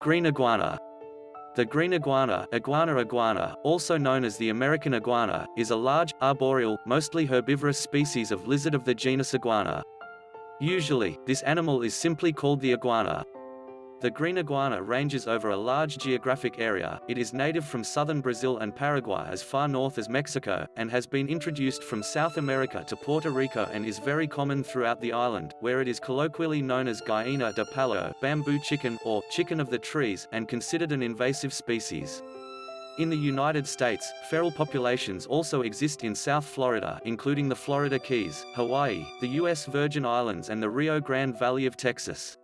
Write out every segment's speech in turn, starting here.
Green iguana. The green iguana, iguana iguana, also known as the American iguana, is a large, arboreal, mostly herbivorous species of lizard of the genus Iguana. Usually, this animal is simply called the iguana. The green iguana ranges over a large geographic area, it is native from southern Brazil and Paraguay as far north as Mexico, and has been introduced from South America to Puerto Rico and is very common throughout the island, where it is colloquially known as gallina de palo bamboo chicken, or chicken of the trees, and considered an invasive species. In the United States, feral populations also exist in South Florida including the Florida Keys, Hawaii, the U.S. Virgin Islands and the Rio Grande Valley of Texas.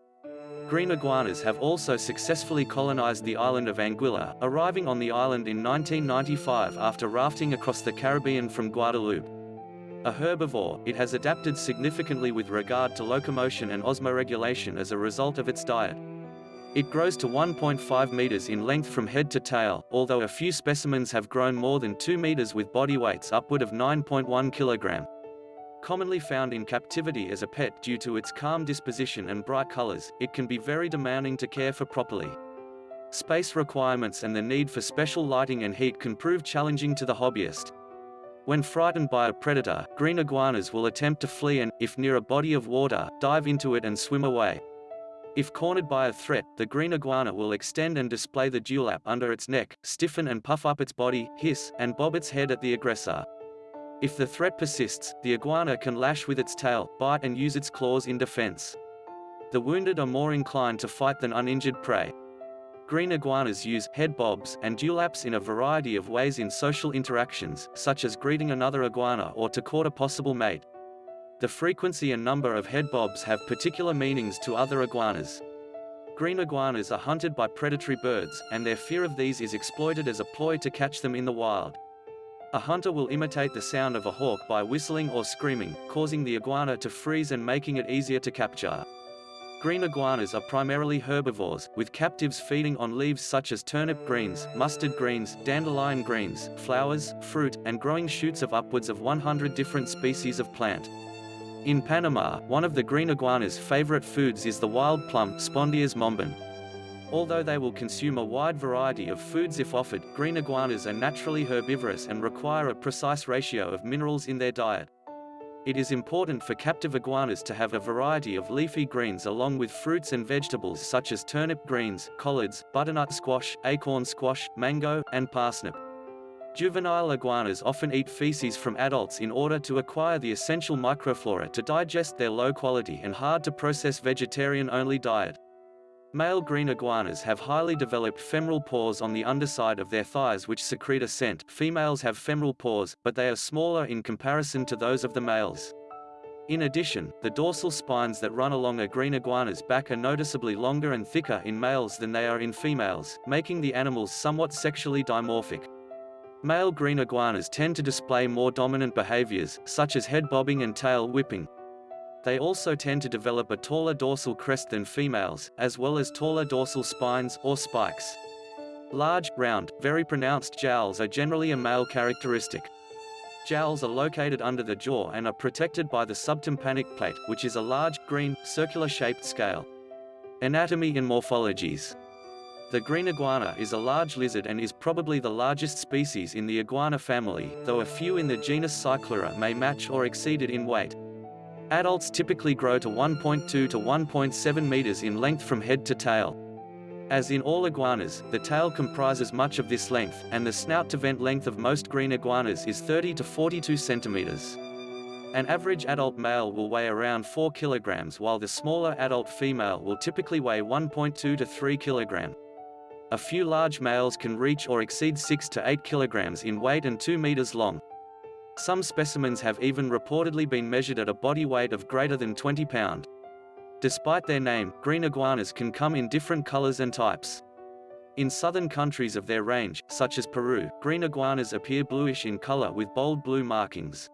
Green iguanas have also successfully colonized the island of Anguilla, arriving on the island in 1995 after rafting across the Caribbean from Guadeloupe. A herbivore, it has adapted significantly with regard to locomotion and osmoregulation as a result of its diet. It grows to 1.5 meters in length from head to tail, although a few specimens have grown more than 2 meters with body weights upward of 9.1 kilogram. Commonly found in captivity as a pet due to its calm disposition and bright colors, it can be very demanding to care for properly. Space requirements and the need for special lighting and heat can prove challenging to the hobbyist. When frightened by a predator, green iguanas will attempt to flee and, if near a body of water, dive into it and swim away. If cornered by a threat, the green iguana will extend and display the dewlap under its neck, stiffen and puff up its body, hiss, and bob its head at the aggressor. If the threat persists, the iguana can lash with its tail, bite and use its claws in defense. The wounded are more inclined to fight than uninjured prey. Green iguanas use head bobs and dewlaps in a variety of ways in social interactions, such as greeting another iguana or to court a possible mate. The frequency and number of head bobs have particular meanings to other iguanas. Green iguanas are hunted by predatory birds, and their fear of these is exploited as a ploy to catch them in the wild. A hunter will imitate the sound of a hawk by whistling or screaming, causing the iguana to freeze and making it easier to capture. Green iguanas are primarily herbivores, with captives feeding on leaves such as turnip greens, mustard greens, dandelion greens, flowers, fruit, and growing shoots of upwards of 100 different species of plant. In Panama, one of the green iguana's favorite foods is the wild plum Spondias mombin. Although they will consume a wide variety of foods if offered, green iguanas are naturally herbivorous and require a precise ratio of minerals in their diet. It is important for captive iguanas to have a variety of leafy greens along with fruits and vegetables such as turnip greens, collards, butternut squash, acorn squash, mango, and parsnip. Juvenile iguanas often eat feces from adults in order to acquire the essential microflora to digest their low-quality and hard-to-process vegetarian-only diet. Male green iguanas have highly developed femoral pores on the underside of their thighs which secrete a scent. Females have femoral pores, but they are smaller in comparison to those of the males. In addition, the dorsal spines that run along a green iguana's back are noticeably longer and thicker in males than they are in females, making the animals somewhat sexually dimorphic. Male green iguanas tend to display more dominant behaviors, such as head bobbing and tail whipping, they also tend to develop a taller dorsal crest than females, as well as taller dorsal spines, or spikes. Large, round, very pronounced jowls are generally a male characteristic. Jowls are located under the jaw and are protected by the subtympanic plate, which is a large, green, circular-shaped scale. Anatomy and morphologies. The green iguana is a large lizard and is probably the largest species in the iguana family, though a few in the genus Cyclura may match or exceed it in weight. Adults typically grow to 1.2 to 1.7 meters in length from head to tail. As in all iguanas, the tail comprises much of this length, and the snout-to-vent length of most green iguanas is 30 to 42 centimeters. An average adult male will weigh around 4 kilograms while the smaller adult female will typically weigh 1.2 to 3 kilogram. A few large males can reach or exceed 6 to 8 kilograms in weight and 2 meters long. Some specimens have even reportedly been measured at a body weight of greater than 20 pound. Despite their name, green iguanas can come in different colors and types. In southern countries of their range, such as Peru, green iguanas appear bluish in color with bold blue markings.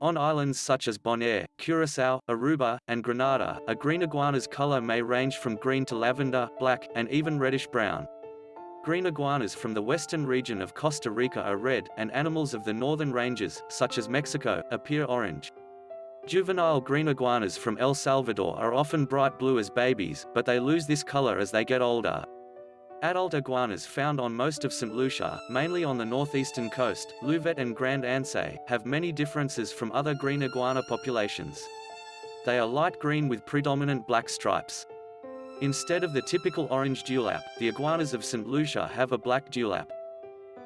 On islands such as Bonaire, Curacao, Aruba, and Grenada, a green iguana's color may range from green to lavender, black, and even reddish-brown. Green iguanas from the western region of Costa Rica are red, and animals of the northern ranges, such as Mexico, appear orange. Juvenile green iguanas from El Salvador are often bright blue as babies, but they lose this color as they get older. Adult iguanas found on most of St. Lucia, mainly on the northeastern coast, Louvet and Grand Anse, have many differences from other green iguana populations. They are light green with predominant black stripes. Instead of the typical orange dewlap, the iguanas of St. Lucia have a black dewlap.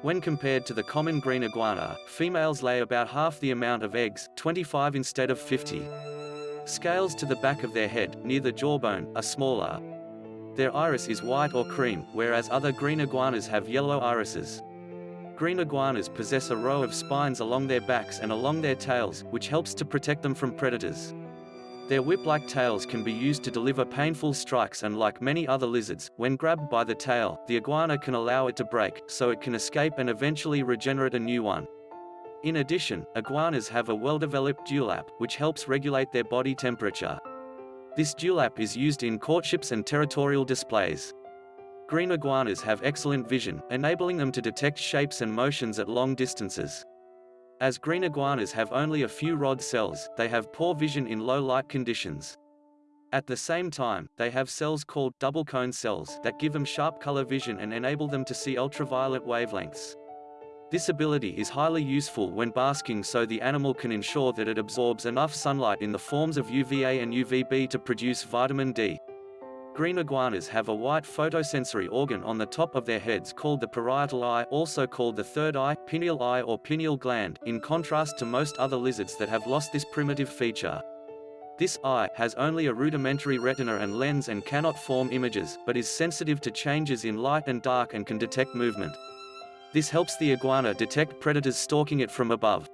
When compared to the common green iguana, females lay about half the amount of eggs, 25 instead of 50. Scales to the back of their head, near the jawbone, are smaller. Their iris is white or cream, whereas other green iguanas have yellow irises. Green iguanas possess a row of spines along their backs and along their tails, which helps to protect them from predators. Their whip-like tails can be used to deliver painful strikes and like many other lizards, when grabbed by the tail, the iguana can allow it to break, so it can escape and eventually regenerate a new one. In addition, iguanas have a well-developed dewlap, which helps regulate their body temperature. This dewlap is used in courtships and territorial displays. Green iguanas have excellent vision, enabling them to detect shapes and motions at long distances. As green iguanas have only a few rod cells, they have poor vision in low light conditions. At the same time, they have cells called double cone cells that give them sharp color vision and enable them to see ultraviolet wavelengths. This ability is highly useful when basking so the animal can ensure that it absorbs enough sunlight in the forms of UVA and UVB to produce vitamin D. Green iguanas have a white photosensory organ on the top of their heads called the parietal eye also called the third eye, pineal eye or pineal gland, in contrast to most other lizards that have lost this primitive feature. This eye has only a rudimentary retina and lens and cannot form images, but is sensitive to changes in light and dark and can detect movement. This helps the iguana detect predators stalking it from above.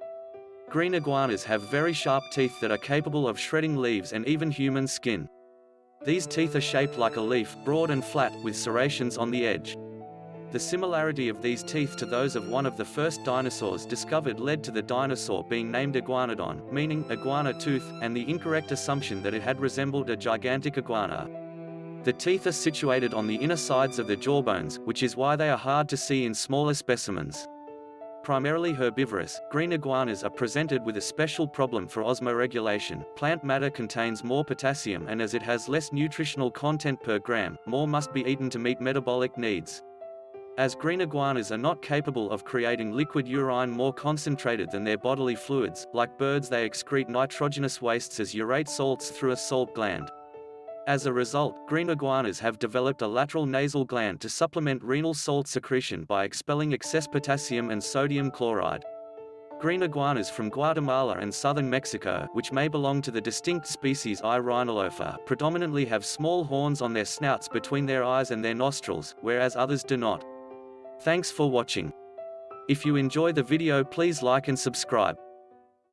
Green iguanas have very sharp teeth that are capable of shredding leaves and even human skin. These teeth are shaped like a leaf, broad and flat, with serrations on the edge. The similarity of these teeth to those of one of the first dinosaurs discovered led to the dinosaur being named Iguanodon, meaning iguana tooth, and the incorrect assumption that it had resembled a gigantic iguana. The teeth are situated on the inner sides of the jawbones, which is why they are hard to see in smaller specimens. Primarily herbivorous, green iguanas are presented with a special problem for osmoregulation. Plant matter contains more potassium and as it has less nutritional content per gram, more must be eaten to meet metabolic needs. As green iguanas are not capable of creating liquid urine more concentrated than their bodily fluids, like birds they excrete nitrogenous wastes as urate salts through a salt gland. As a result, green iguanas have developed a lateral nasal gland to supplement renal salt secretion by expelling excess potassium and sodium chloride. Green iguanas from Guatemala and southern Mexico, which may belong to the distinct species I. rhinolopha, predominantly have small horns on their snouts between their eyes and their nostrils, whereas others do not. Thanks for watching. If you enjoy the video please like and subscribe.